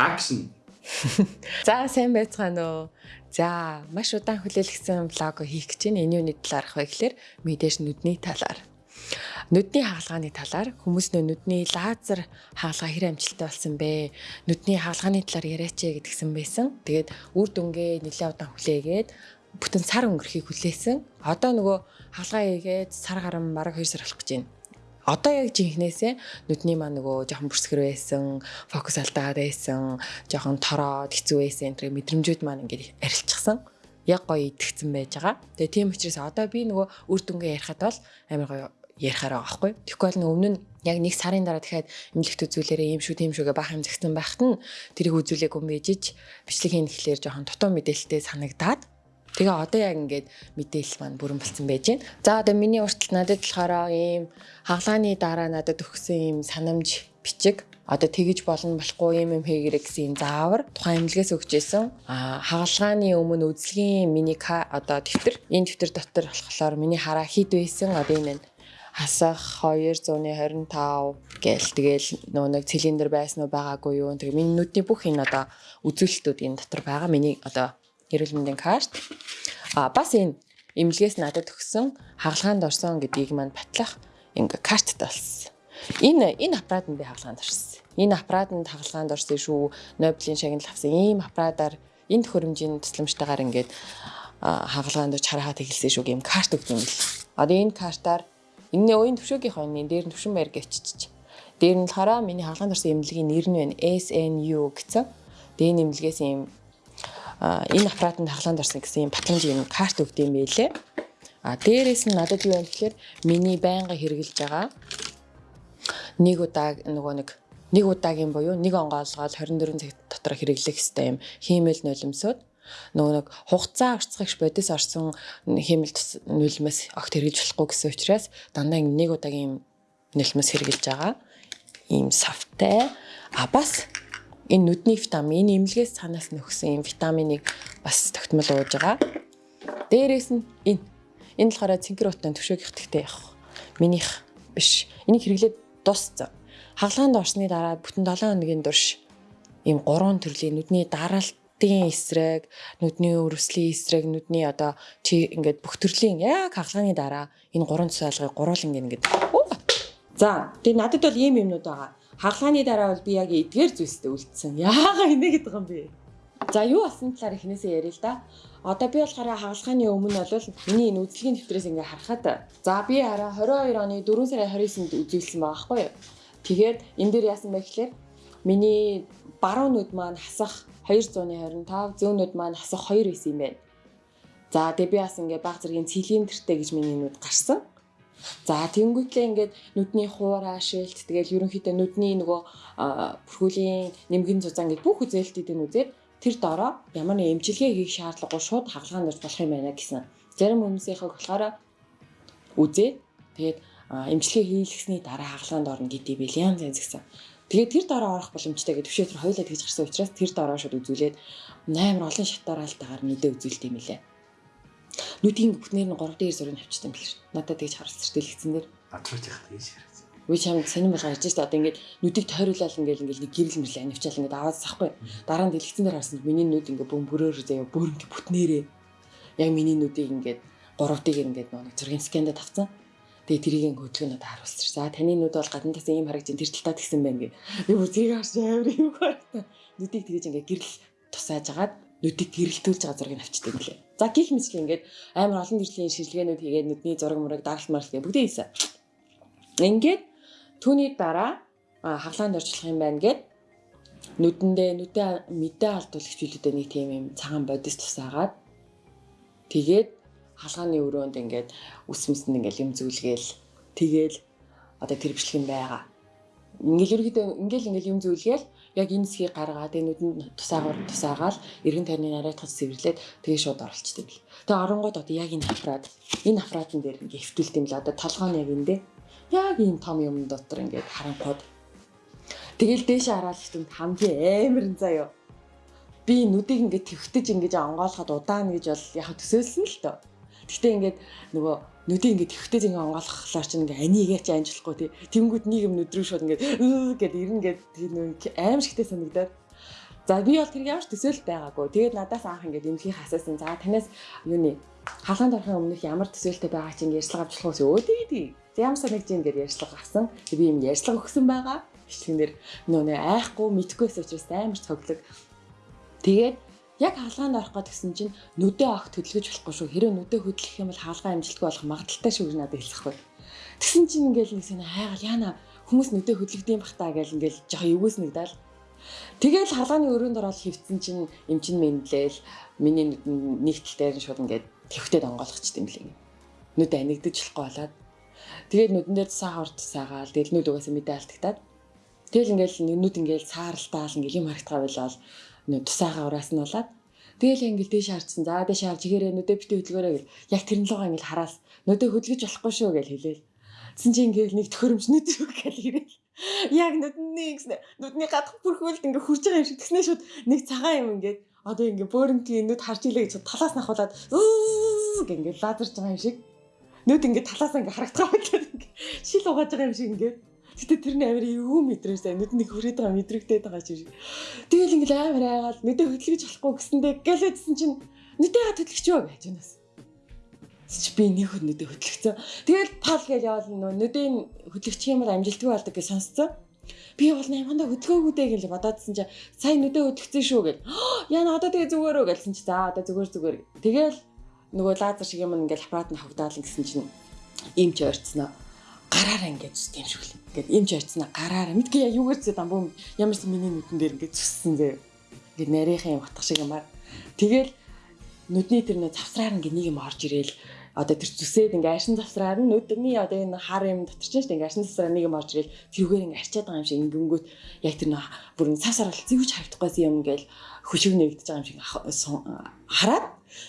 Action. За сайн байцгаана уу. За маш удаан хүлээлгсэн влог хийх гэж байна. Энэ юуны талаарх вэ гэхээр мэдээж нүдний талаар. Нүдний хаалгааны талаар хүмүүс нүдний лазер хаалгаа хэр амжилттай болсон бэ? Нүдний хаалгааны талаар яриач гэдгсэн байсан. Тэгээд үр дүнгээ нэлээд удаан хүлээгээд бүтэн сар өнгөрөхийг хүлээсэн. Одоо нөгөө хаалгаа хийгээд сар гарan бараг 2 сар болох гэж байна одоо яг жинхнээсээ нүдний маа нөгөө жоохон бүрсгэр байсан, фокус алдаад байсан, жоохон тороод хэцүү байсан энэ мэдрэмжүүд маань ингээд арилчихсан. Яг гоё итгэцэн байж байгаа. Тэгээ тийм учраас одоо би нөгөө үр дүнгээ ярихад бол амар гоё ярихаар байгаа байхгүй. Тэгэхгүй бол өмнө нь яг нэг сарын дараа дахиад эмнэлэгт үзүүлээрээ юм шүү тийм шүүгээ баах юм зэгцэн байхад нь тэрийг үзүүлээгүй мээжиж бичлэг хийн гэхлээр жоохон дутуу мэдээлэлтэй санагдаад Тэгээ одоо яг ингээд мэдээлэл маань бүрэн болцсон байж байна. За одоо миний уртл надад болохоор ийм хаглааны дараа надад өгсөн ийм санамж бичиг одоо тэгэж болно болохгүй юм юм хийгэрэг гэсэн заавар тухайн эмнэлгээс өгч исэн. А хагалгааны өмнө үзлэгийн миний одоо дэвтэр энэ дэвтэр дотор болохоор миний хараа хід байсан одоо энэ нь хасах 225 гээл тэгэл нөө нэг цилиндр байсан уу байгаагүй юу тэгээ миний нүдний бүх энэ одоо үзүүлэлтүүд энэ дотор байгаа миний одоо эрүүл мэндийн карт. А бас энэ эмнэлгээс надад өгсөн хагалгаанд орсон гэдгийг маань батлах ингээ карттай болсон. Энэ энэ аппаратанд би хагалгаанд орсон. Энэ аппаратанд хагалгаанд орсон шүү. Нобелийн шагнал авсан ийм аппаратаар энэ төхөөрөмжийн тусламжтайгаар ингээд хагалгаанд орж харахад хэлсэн шүү гэм карт өгсөн юм л. Одоо энэ картаар энэ уян төвшөөгийнхөө энэ дээр нь төвшин байр гэвччих. Дээр нь болохоор миний хагалгаанд орсон эмнэлгийн нэр нь байна. SNU гэсэн. Тэгээ энэ эмнэлгээс ийм энэ аппаратанд хаглаанд орсон гэсэн юм батламж юм карт өгд юм байлээ. А дээрээс нь надад юу юм гэхээр миний байнга хэрэгжилж байгаа. Нэг удаа нөгөө нэг нэг удаагийн буюу нэг онгоолгоод 24 цаг дотор хэрэглэх хэвээр юм. Хиймэл нулимсууд. Нөгөө нэг хугацаа орцгогч бодис орсон хиймэл нулимс огт хэрэгжиж болохгүй гэсэн учраас дандаа нэг удаагийн нулимс хэрэгжилж байгаа. Ийм савтай а бас энэ нүдний витамин энэ имлгээс цаанаас нөхсөн юм витаминыг бас тогтмол ууж байгаа. Дээрээс нь энэ энэ болохоор цинкер утын төвшөөг ихтэй явах. Минийх биш. Энийг хэрэглээд дууссан. Хагалгаанд орсны дараа бүтэн 7 хоногийн турш ийм гурван төрлийн нүдний дараалтын эсрэг, нүдний өрөвслийн эсрэг, нүдний одоо чи ингээд бүх төрлийн яг хагалгааны дараа энэ гурван цэцэлгыг гуруулan ингээд За тэгээ надад бол ийм юмнууд байгаа хаглааны дараа бол би яг эдгээр зүйлстэй үлдсэн. Яагаад инэ гэдэг юм бэ? За юу болсон талаар эхнээсээ ярил л да. Одоо би болохоор хагалгааны өмнө бол миний энэ үзлэгийн дэвтрээс ингээ харахад за би хараа 22 оны 4 сарын 29-нд үзүүлсэн байгаа байхгүй юу? Тэгээд энэ дээр яасан бэ гэхээр миний баруун нүд маань хасах 225, зүүн нүд маань хасах 2 байсан юм байна. За тэгээ би бас ингээ баг зэргийн цилиндртэй гэж миний нүд гарсан. За тэнгуйтлээ ингээд нүдний хуурай шилт тэгэл ерөнхийдөө нүдний нөгөө бүрхүүлийн нэмгэн зузаан гэж бүх үзээлтүүдийг үзээд тэр дороо ямар нэг эмчилгээ хийх шаардлагагүй шууд хагалгаанд орж болох юм байна гэсэн. Зарим хүмүүсийнхээ болохоор үзээ тэгээд эмчилгээ хийлгэсний дараа хагалгаанд орно гэдэг би янз янз гэсэн. Тэгээд тэр дараа орох боломжтой гэдэг төвшөө тэр хоёулаа тэгж гарсан учраас тэр дараа шууд үзүүлээд амар олон шатаараа л тагаар мэдээ үзүүлт юм лээ нүдийн бүтнээр нь 3 дээр зургийг авчдаг биш. Надад тэгж харсан ч дэлгэцэн дээр. Атгууч яхад тэгж харсан. Үгүй чам сонирм байгаа ярьж та одоо ингээд нүдийг тойруулаад ингээд ингээд нэг гэрэл мэрлээ анивчаал ингээд аваад сахгүй. Дараа нь дэлгэцэн дээр харсан миний нүд ингээд бөм бүрөөр заяа бөөрөнд бүтнээрээ. Яг миний нүдийг ингээд гуравтыг ингээд нэг зургийн сканад авцсан. Тэгээ тэрийг хөдөлгөөнөд харуулсан. За таны нүд бол гадна тас ийм харагдаж тэр талдаа тэгсэн байна гэ. Би бүр тэрийг харж амар юм байна. Нүдийг тэгэж ингээд гэрэл тусааж агаад нүдийг гэрэлтүүлж байгаа зургийг авчдаг юм лээ. За гих мэтлээ ингээд амар олон төрлийн шилжгээнүүд хийгээд нүдний зураг мураг даралт маралт гэх бүгдээ хийсэн. Ингээд түүний дараа хаглаанд орчлох юм байна гэд нүдэндээ нүдэ мэдээ алдуулагч билүүдэд нэг тийм юм цагаан бодис тусаагаад тэгээд халгааны өрөөнд ингээд үс мэсэнд ингээд юм зүйлгээл тэгээл одоо тэр бичлэг юм байгаа. Ингээл ерөөдөө ингээл ингээл юм зүйлгээл яг энэ хэсгийг гаргаад энэ нүдэнд тусаагаар тусаагаал эргэн тойрны нарайтгаж цэвэрлээд тэгээ шууд оролцдог. Тэгээ оронгууд одоо яг энэ аппарат энэ аппаратн дээр ингээ хэвтүүлт юм л одоо толгойн яг эндээ яг ийм том юм дотор ингээд харанхууд Тэгэл дээшээ хараад хэвтэмд хамгийн амар заяо. Би нүдийг ингээд твхтэж ингээд онгоолоход удаана гэж бол яг төсөөлсөн л тоо. Гэхдээ ингээд нөгөө нүдийг ингээд твхтэж ингээд онгоолгохлоор чинь ингээд анигээ чи анжлахгүй тий. Тэнгүүд нийгэм нүд рүү шууд ингээд гээд ирнэ гээд тэр нөө аим шигтэй санагдаад За би бол тэр ямар ч төсөөлт байгаагүй. Тэгээд надаас анх ингээд эмнэлгийн хасаасан. За танаас юуны хаалганд орохын өмнөх ямар төсөөлтөй байгаа чинь ярьцлага авч болох уу? Өө тий тий. Ямар санагч юм гээд ярьцлага авсан. Би юм ярьцлага өгсөн байгаа. Бичлэгнэр нөө айхгүй мэдхгүйс учраас амар цоглог. Тэгээд яг хаалгаанд орох гээд гисэн чинь нүдэ авах хөдөлгөж болохгүй шүү. Хэрэв нүдэ хөдлөх юм бол хаалгаа амжилтгүй болох магадaltaй шүү гэж надад хэлсэхгүй. Тэгсэн чинь ингээл нэг сайн хайгаал яана хүмүүс нүдэ хөдлөгдөйм бах таа гэл ингээл жоо эвгүйс нэгдэл Тэгэл хаалганы өрөөнд ороод хөвцөн чинь эмчин мэдлээл миний нэгтэл дээр шууд ингээд твхтэй донгоолгочт юм лээ. Нүд анигдаж болохгүй болоод тэгээд нүдэн дээр цаа хорт саагаал тэгэл нүд угаасаа мэдээ алдагтаад тэгэл ингээл нүд ингээл сааралтаал ингээл юм харагдгаа байлаа нүд тусаагаа ураас нь болоод Тэгэл ингээл дээш харцсан. За дээш харж игээрээ нүдэ битээ хөдөлгөөрэй гэл. Яг тэрэн лугаа ингээл хараал. Нүдэ хөдөлгөж болохгүй шүү гэл хэлээл. Тэсэн чи ингээл нэг төхөөрөмж нүд юу гэл ирээл. Яг нүдний гэсэн нүдний гадах бүрхүүлд ингээ хурж байгаа юм шиг тэгснэ шууд нэг цагаан юм ингээд одоо ингээ бөөрөнгийн нүд харж илээ гэж талаас нь хавуулаад гэнгээ ингээ лазерж байгаа юм шиг нүд ингээ талаас ингээ харагдах байгаад ингээ шил угааж байгаа юм шиг ингээ Гэтэ тэрний амар юу мэдрээсээ нүдний хүрээд байгаа мэдрэгдээд байгаа шиг. Тэгэл ингээл амар айгаал нүдэ хөдөлгөж болохгүй гэсэндээ гэлээдсэн чинь нүдэгээ хөдөлгөч юу гэж байна чи би нэг нүдэ хөдлөгцөө. Тэгэл пал гэж явал нөө нүдийн хөдлөгчих юм бол амжилтгүй болдог гэж сонсцсон. Би бол наймганда хөдөлгөөгөө дээ гэж бодоодсэн чи сая нүдэ хөдлөгцөн шүү гэл. Яна одоо тэгээ зүгээрөө гэлсэн чи за одоо зүгээр зүгээр. Тэгэл нөгөө лазер шиг юм ингээл аппарат нь хавдаал гэсэн чинь им ч ойрцсноо гараараа ингээд зүс юм шиг л. Ингээд им ч ойрцсноо гараараа мэдгүй юу гэрцээ дамбуу ямарсан миний нүдэн дээр ингээд зүссэн зэ. Ингээд нарийнхан юм утга шиг юмар. Тэгэл нүдний тэр нөө завсраар ингээд нэг юм орж ирээл одоо тэр зүсээд ингээ аршин завсраар нь нүдний одоо энэ хар юм дотор чинь шүү дээ ингээ аршин завсраар нэг юм орж ирэл тэрүүгээр ингээ арчаад байгаа юм шиг ингэнгүүт яг тэр нөө бүрэн савсаар бол зэвж харагдахгүйсэн юм ингээл хөшиг нэгдэж байгаа юм шиг хараад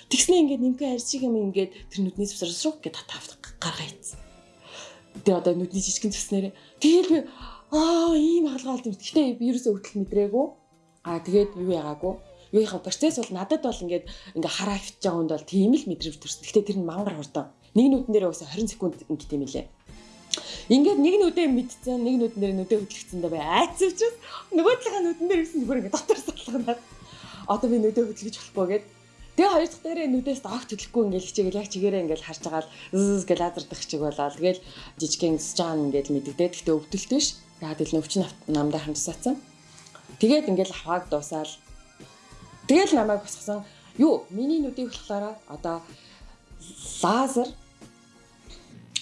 тэгснэ ингээ нэмхэ арж шиг юм ингээд тэр нүдний завсраар шуг гэж татаав гаргаа ийцсэн. Тэгээ одоо нүдний жижигэн зүснээр тэгэл би аа ийм хаалгаалт юм. Гэтэ ерөөсөө хөтөл мэдрээгүй. Аа тэгээд юу яагаагүй юуийнхаа процесс бол надад бол ингээд ингээ хараа хөвч байгаа хүнд бол тийм л мэдрэмж төрсөн. Гэхдээ тэр нь мангар хурдан. Нэг нүдэн дээр уусаа 20 секунд ингээд юм лээ. Ингээд нэг нүдээ мэдсэн, нэг нүдэн дээр нүдээ хөдлөгцөндөө бай. Айц учраас нөгөө талынхаа нүдэн дээр гэсэн бүр ингээд дотор салганаад одоо би нүдээ хөдлөж болохгүй гээд Тэгээ хоёр дахь дээрээ нүдээс огт хөдлөхгүй ингээд хичээгээл яг чигээрээ ингээд харж байгаа л зз гэж лазердах чиг болоо. Тэгэл жижигхэн жаан ингээд мэддэгдээ. Гэхдээ өвдөлт биш. Яг л нөвчин намдаа хамсаацсан. Тэгээд ингээд хавааг дуусаал Тэгэл намайг босгосон. Юу, миний нүдийг болохоор одоо лазер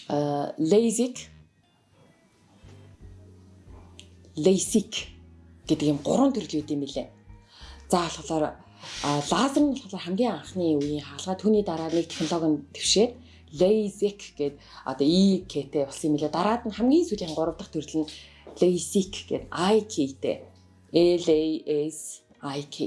э LASIK LASIK гэдэг юм гурван төрөл үүд юм билээ. За болохоор лазер нь болохоор хамгийн анхны үеийн хаалга түүний дараа нэг технологи твшээд LASIK гэдэг одоо IK-тэй болсон юм билээ. Дараад нь хамгийн сүүлийн гурав дахь төрөл нь LASIK гэдэг IK-тэй. L A S I K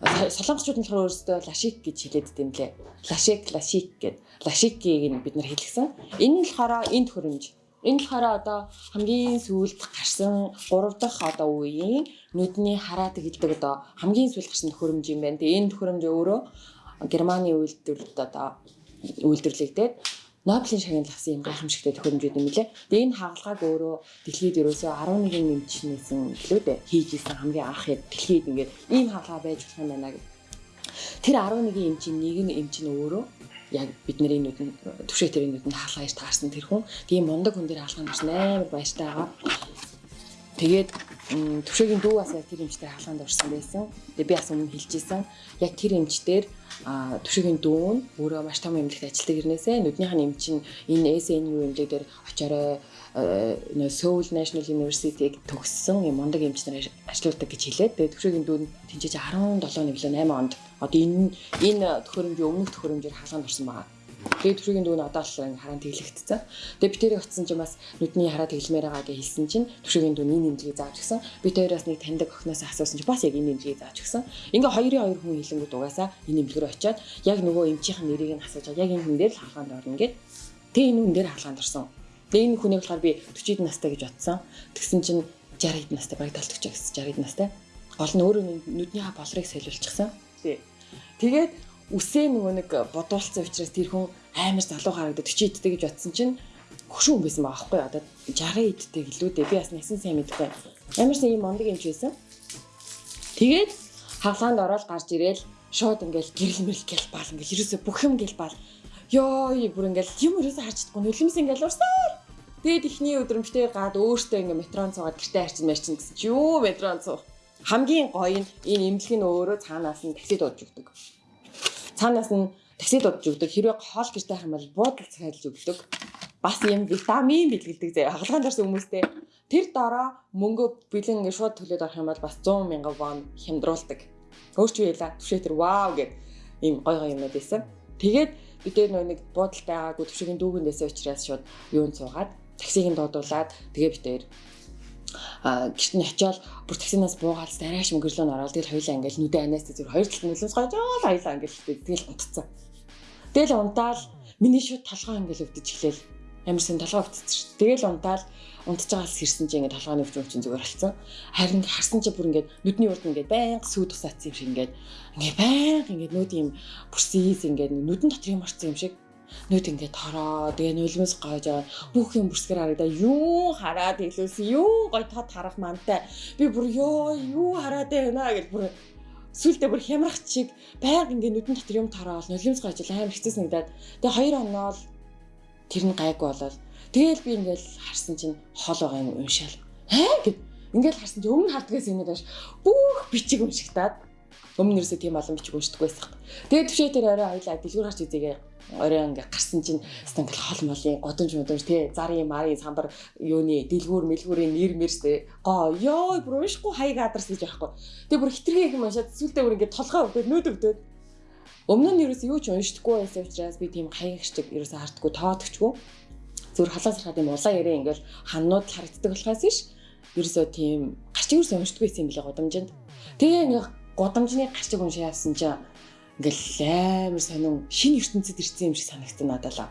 солонгосчууд нь болохоор өөрсдөө лашик гэж хэлээд байт юм лээ. Лашик, лашик гэд. Лашикийг нь бид нар хэлгсэн. Энэ нь болохоор энэ төхөөрөмж. Энэ болохоор одоо хамгийн сүүлд гарсан 3 дахь одоо үеийн нүдний хараад хэлдэг одоо хамгийн сүүлд гарсан төхөөрөмж юм байна. Тэгээ энэ төхөөрөмж өөрөө Германы үйлдвэрлэлд одоо үйлдвэрлэгдээд Нобелийн шагнал авсан юм гайхамшигтай төхөөрөмжүүд юм лээ. Тэгээ энэ хаалгааг өөрөө дэлхийд ерөөсөө 11 нэмчнээсэн гэлөө дээ хийж исэн хамгийн анх яг дэлхийд ингээд ийм хаалгаа байж болох юм байна гэх. Тэр 11 эмчийн нэг нь эмч нь өөрөө яг бидний нүдэн төвшөө тэрийн нүдэнд хаалгаа иш таарсан тэр хүн тийм мундаг хүн дээр хаалгаа нарсан амар баяртай байгаа. Тэгээд төвшөөгийн дүү бас яг тэр эмчтэй хаалганд орсон байсан. Тэгээ би бас өмнө хэлжсэн. Яг тэр эмчтэр а төвшөгийн дүүн өөрөө маш том эмнэлэгт ажилладаг гэрнээсээ нүднийх нь эмч нь энэ SNU эмнэлэг дээр очиорой нөө Seoul National University-г төгссөн юм мундаг эмч нар ажилладаг гэж хэлээд тэгээ төвшөгийн дүүн тэнцэж 17 нэвлээ 8 онд одоо энэ энэ төхөөрөмжийн өмнөх төхөөрөмжөөр хаалганд орсон байгаа. Тэгээд төвшөгийн дүүн одоо л ингээ хараа тэглэгдсэн. Тэгээд би тэрийг утсан чинь бас нүдний хараа тэглэмээр байгаа гэж хэлсэн чинь төвшөгийн дүүн энэ нэмлэгийг зааж өгсөн. Би тэрээс нэг таньдаг охноос асуусан чинь бас яг энэ нэмлэгийг зааж өгсөн. Ингээ хоёрын хоёр хүн хэлэнгүүт угаасаа энэ рүү очиад яг нөгөө эмчийнхэн нэрийг нь асууж яг энэ хүн дээр л хаалганд орно гэд. Тэгээ энэ хүн дээр хаалганд орсон. Тэгээ энэ хүнийг болохоор би 40 настай гэж бодсон. Тэгсэн чинь 60 настай баг талтгч гэсэн 60 настай. Гол нь өөрөө нүдний болрыг солиулчихсан. Тэгээд үсээ нөгөө нэг бодуулсан учраас тэр хүн амар залуу харагдаад 40 идтэй гэж бодсон чинь хөшүүн хүн байсан байгаа байхгүй одоо 60 идтэй гэлүү дээ би бас насан сайн мэдгүй ямар сайн юм мондөг юм ч байсан Тэгээд хаалгаанд ороод гарч ирээл шууд ингээл гэрэл мэрэл гэл баал ингээл ерөөсө бүх юм гэл баал. Йоо бүр ингээл юм ерөөсө харж чадахгүй нүлэмс ингээл урсаар. Тэгээд ихний өдрөмжтэй гад өөртөө ингээл метрон цугаад гэртээ харчин марчин гэсэн чи юу метрон цуу. Хамгийн гоё нь энэ имлэг нь өөрөө цаанаас нь такси дуудаж өгдөг. Цаанаас нь такси дуудаж өгдөг. Хэрвээ хоол гэртээ хайх юм бол буудал цайлж өгдөг. Бас юм витамин бэлгэлдэг зэ. Хагалгаанд орсон хүмүүстэй тэр дараа мөнгө бэлэн ингээд шууд төлөөд орох юм бол бас 100 мянган вон хямдруулдаг. Өөр чи яла түшээ тэр вау гэд ийм гой гой юмнууд байсан. Тэгээд бид нэг буудалтай байгаагүй төвшөгийн дүүгэндээсээ учраас шууд юунд суугаад таксиг нь дуудуулаад тэгээ битээр гэрт нь очиод бүр таксинаас буугаад дарааш мөнгөрлөө нь ороод тэгэл хоёлаа ингээл нүдэ анаас зүр хоёр талд нөлөөс гойж аа хоёлаа ингээл тэгэл унтцсан. Тэгэл унтаал миний шууд толгой ингээл өвдөж эхлэв. Амар сэн толгой өвдөж шүү. Тэгэл унтаал унтж байгаас хэрсэн чи ингээд толгойн өвч өвчин зүгээр болсон. Харин харсан чи бүр ингээд нүдний урд ингээд байнга сүйд тусаацсан юм шиг ингээд ингээд байнга ингээд нүд юм бүрсээс ингээд нүдэн дотор юм орсон юм шиг нүд ингээд тороо тэгээ нулимс гойж байгаа бүх юм бүрсгэр харагдаа юу хараад хэлүүлсэн юу гой тод харах мантай. Би бүр ёо юу хараад байна гэж бүр сүултээ бүр хямрах чиг байг ингээд нүдэн дотор юм тороол нулимс гойж амар хэцүү санагдаад. Тэгээ хоёр оноо л тэр нь гайгүй болоод тэгэл би ингээд харсан чинь хол байгаа юм уншаал. Аа гэд. Ингээд харсан чинь өмнө хардгаас юм даш бүх бичиг уншигтаад өмнө нэрсээ тийм олон бичиг уншдаг байсан. Тэгээд төвшөө тэр орой хоёлаа дэлгүүр гарч үзээгээ орой ингээ гарсан чинь хэвээр ингээл хол молын годомж модомж тий зарын марын самбар юуны дэлгүүр мэлгүүрийн нэр мэрстэй гоо ёо бүр уушгүй хаяг адарс гэж байхгүй. Тэгээ бүр хитрхээ юм уншаад сүултээ бүр ингээ толгой өвдөд нүд өвдөд. Өмнө нь ерөөс юу ч уншдаггүй байсан учраас би тийм хаяг шиг ерөөс хардггүй тоодогчгүй. Зүгээр халаас харахад юм улаан ярээ ингээл ханнууд харагддаг болохоос биш. Ерөөсөө тийм гарч ирсэн уншдаггүй юм билээ годомжинд. Тэгээ ингээ годомжны гарчиг уншаа явсан чинь ингээл амар сонин шинэ ертөнцид ирсэн юм шиг санагдсан надад л.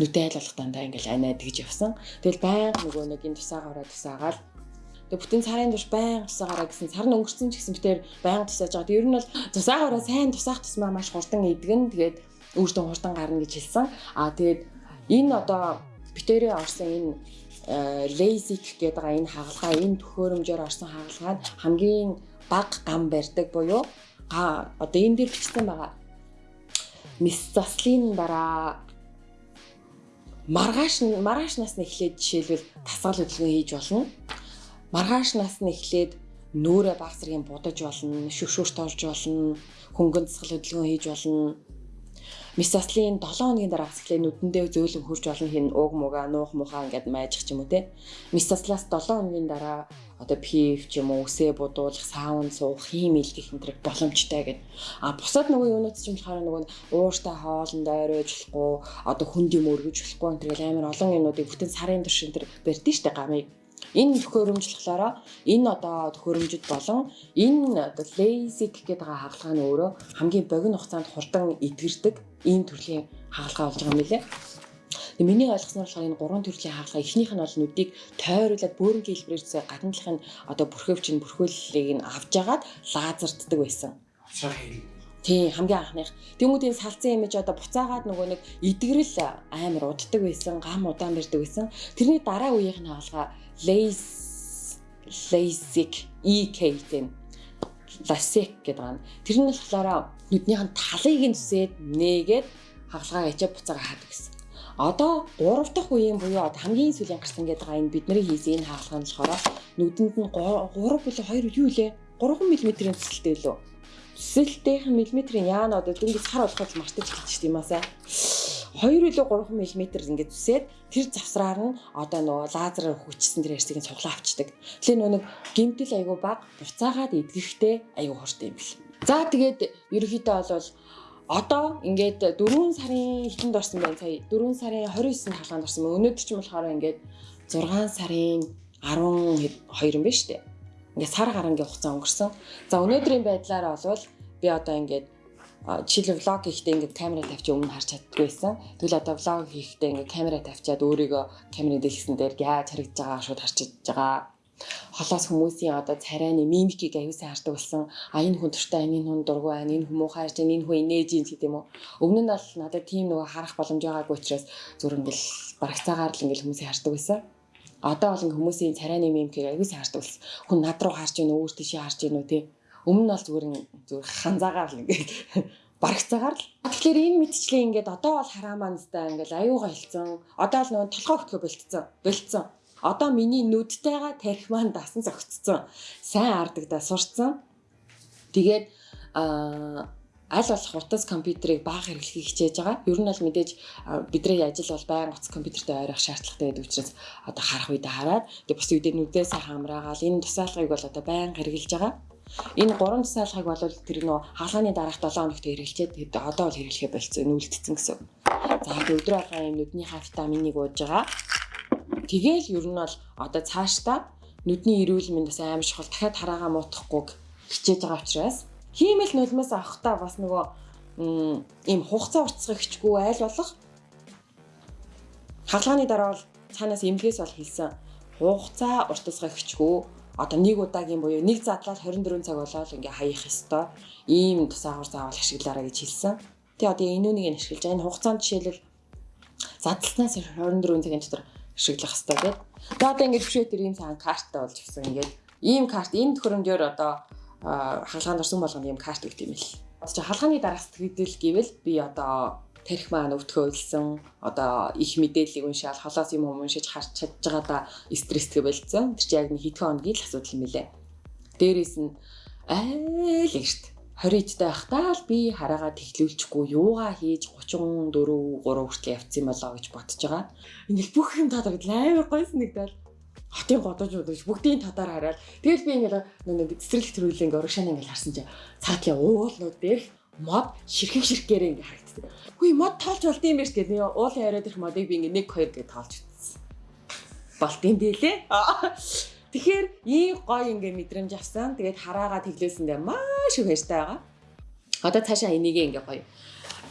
Нүдэ айл болох дандаа ингээл анаа тэгж явсан. Тэгэл баян нөгөө нэг энэ тусаагараа тусаагаал Тэгээ бүтэн сарын турш баян тусаагараа гэсэн сар нь өнгөрсөн ч гэсэн битээр баян тусааж байгаа. Ер нь бол тусаагараа сайн тусаах тусмаа маш хурдан идэгэн. Тэгээд өөртөө хурдан гарна гэж хэлсэн. Аа тэгээд энэ одоо битээрээ орсон энэ лейзик гэдэг энэ хагалгаа энэ төхөөрөмжөөр орсон хагалгаа хамгийн бага гам барьдаг буюу одоо энэ дээр бичсэн байгаа. Мис заслын дараа маргааш маргааш нас нь эхлээд жишээлбэл тасгал хөдөлгөөн хийж болно. Маргааш нас нь эхлээд нүүрэ баг зэргийн будаж болно, шүршүрт орж болно, хөнгөн засгал хөдөлгөөн хийж болно Мисаслын 7 хоногийн дараа хэсгэлээ нүдэндээ зөөлөн хурж олон хин ууг мууга нуух мухаа ингээд майжих ч юм уу те. Мисаслаас 7 хоногийн дараа одоо пив ч юм уу үсээ будуулах, саун суух, хийм илгэх энэ боломжтой гэдэг. А бусад нөгөө юунууд ч юм болохоор нөгөө ууртай хоолндоо оройж болохгүй, одоо хүнд юм өргөж болохгүй энэ төр амар олон юмнуудыг бүтэн сарын турш энэ төр барьдэн штэ гамыг Энэ төхөөрөмжлөхлөөрөө энэ одоо төхөөрөмжөд болон энэ одоо LASIK гэдэг хагалгаа нь өөрөө хамгийн богино хугацаанд хурдан эдгэрдэг ийм төрлийн хагалгаа болж байгаа юм лээ. Тэгээ миний ойлгосноор болохоор энэ гурван төрлийн хаалга эхнийх нь бол нүдийг тойруулаад бөөрийн хэлбэрээр зэ гадна талах нь одоо бүрхөвч нь бүрхүүллийг нь авч агаад лазертдаг байсан. Тийм хамгийн анхных. Тэмүүтийн салцсан имиж одоо буцаагаад нөгөө нэг идэгрэл амар уддаг байсан, гам удаан барьдаг байсан. Тэрний дараа үеийнх нь хаалга LASIK EK-тэй LASIK гэдэг байна. Тэр нь болохоор нүднийх нь талыг нь зүсээд нээгээд хагалгаа ячаа буцаага хаадаг гэсэн. Одоо 3 дахь үеийн буюу хамгийн сүүлийн гарсан гэдэг байгаа энэ бидний хийсэн энэ хаалга нь болохоор нүдэнд нь 3 болоо 2 юу лээ? 3 мм-ийн цэцэлтэй лөө. Цэцэлтийнх нь миллиметрийн яана одоо дүнгis хар болоход мартаж эхэлж тийм аа сай. 2 илүү 3 мм ингээд зүсээд тэр завсраар нь одоо нөгөө лазераар хүчсэн тэр ярьсыг цуглаа авчдаг. Тэгэхээр нөгөө нэг гимтэл айгу баг буцаагаад эдгэхтэй айгу хортой юм бэл. За тэгээд ерөнхийдөө бол одоо ингээд 4 сарын хэтэнд орсон байна сая 4 сарын 29-нд хаалганд орсон байна. Өнөөдөр ч юм болохоор ингээд 6 сарын 12 юм байна шүү дээ. Ингээд сар гарангийн хугацаа өнгөрсөн. За өнөөдрийн байдлаараа бол би одоо ингээд жишээлбэл влог хийхдээ ингээд камера тавьчих өмнө харж чаддгүй байсан. Тэгвэл одоо влог хийхдээ ингээд камера тавьчаад өөрийгөө камерын дэлгэсэн дээр яаж харагдаж байгаа шууд харчиж байгаа. Холоос хүмүүсийн одоо царайны мимикийг аюулсан хардаг болсон. А энэ хүн туртай энэ хүн дургүй энэ хүн муухай харж энэ хүн инээж юм гэдэг юм уу. Өмнө нь бол надад тийм нөгөө харах боломж байгаагүй учраас зүр ингээл барагцаагаар л ингээл хүмүүсийг хардаг байсан. Одоо бол хүмүүсийн царайны мимикийг аюулсан хардаг болсон. Хүн над руу харж байна, өөр тийшээ харж уу тий Өмнө нь бол зүгээр зүгээр ханзаагаар л ингээд барагцаагаар л. Тэгэхээр энэ мэдчлээ ингээд одоо бол хараамаанстай ингээд аюугаа хэлсэн. Одоо л нөгөө толгой өгтгөө болтцсон. Болтцсон. Одоо миний нүдтэйгээ тарих маань дасан зогтцсон. Сайн ардагдаа сурцсан. Тэгээд аа аль болох утас компьютерыг бага хэрэглэхийг хичээж байгаа. Ер нь бол мэдээж бидний ажил бол байнга утас компьютертэй ойрох шаардлагатай байдаг учраас одоо харах үедээ хараад тэгээд бас үедээ нүдээ сайхан хамраагаал энэ тусаалгыг бол одоо байнга хэрэгжилж байгаа. Энэ гурван тусаалгыг бол тэр нөө хаалганы дараах 7 хоногт хэрэглэчээд тэгээд одоо бол хэрэглэхэ болцсон нүүлдсэн гэсэн. За өдрөө алгаа юм нүднийхээ витаминыг ууж байгаа. Тэгээл ер нь бол одоо цаашдаа нүдний эрүүл мэнд бас аим чухал дахиад хараагаа муутгахгүй хичээж байгаа учраас хиймэл нулимаас авахтаа бас нөгөө ийм хугацаа уртсах хичгүй айл болох хаалганы дараа бол цаанаас эмнэлгээс бол хэлсэн хугацаа уртсах хичгүй одоо нэг удаагийн буюу нэг задлал 24 цаг болоод ингээ хаях ёстой ийм тусаагаар заавал ашиглаарай гэж хэлсэн. Тэгээ одоо энэ үнийг нь ашиглаж. Энэ хугацаанд жишээлбэл задлснаас 24 цагийн дотор ашиглах хэрэгтэй гэдэг. Тэгээ одоо ингээд бишээ тэр ийм цагаан карттай болж гисэн ингээд ийм карт энэ төхөөрөмжөөр одоо хаалгаанд орсон болгоно ийм карт өгд юм л. Одоо чи хаалганы дараах сэтгэл гэвэл би одоо тарих маань өвтгөө илсэн одоо их мэдээллийг уншаал холоос юм уншиж харж чадж байгаадаа стресстэй болцсон. Тэр чи яг нэг хэдхэн хоногийн л асуудал юм лээ. Дээрээс нь айл ихт 20-д байхдаа л би хараагаа тэглүүлчихгүй юугаа хийж 34 3 хүртэл явцсан болоо гэж бодож байгаа. Ингээл бүх юм тадараад амар гойсон нэгдэл хотын годож удаж бүгдийн татаар хараад тэгэл би ингээл нэг цэцэрлэг төрүүлээ ингээ урагшаана ингээл харсан чинь цаатлын уулнууд дээрх мод ширхэг ширхгээрээ ингээ харагддаг. Хүй мод тоолж болд юм биш гэдэг. Уулын яриад их модыг би ингээ 1 2 гэж тоолж утсан. Болт юм дээлээ. Тэгэхээр ийм гоё ингээ мэдрэмж авсан. Тэгээд хараагаа тэглээсэндээ маш их баяртай байгаа. Одоо цаашаа энийг ингээ гоё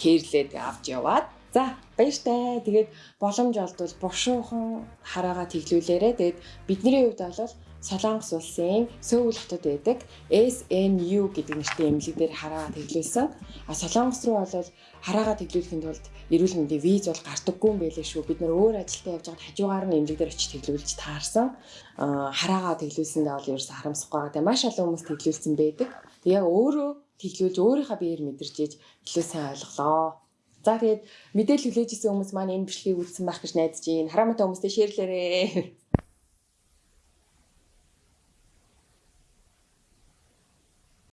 кэрлээд авч яваад За баяртай. Тэгээд боломж олдвол бушуухан хараагаа тэглүүлээрэ. Тэгээд бидний хувьд бол Солонгос улсын Сөүл хотод байдаг SNU гэдэг нэртэй эмнэлэг дээр хараагаа тэглүүлсэн. А Солонгос руу бол хараагаа тэглүүлэхэд тулд эрүүл мэндийн виз бол гардаггүй юм байлээ шүү. Бид нар өөр ажилдаа явж байгаад хажуугаар нь эмнэлэг дээр очиж тэглүүлж таарсан. А хараагаа тэглүүлсэндээ бол ерөөсө харамсахгүй байгаа. Тэгээ маш олон хүмүүс тэглүүлсэн байдаг. Тэгээ өөрөө тэглүүлж өөрийнхөө биеэр мэдэрч ээж илүү сайн ойлголоо. За тэгээд мэдээлэл хүлээж исэн хүмүүс маань энэ бичлэгийг үзсэн байх гэж найдаж байна. Харамтай хүмүүстэй шеэрлээрээ.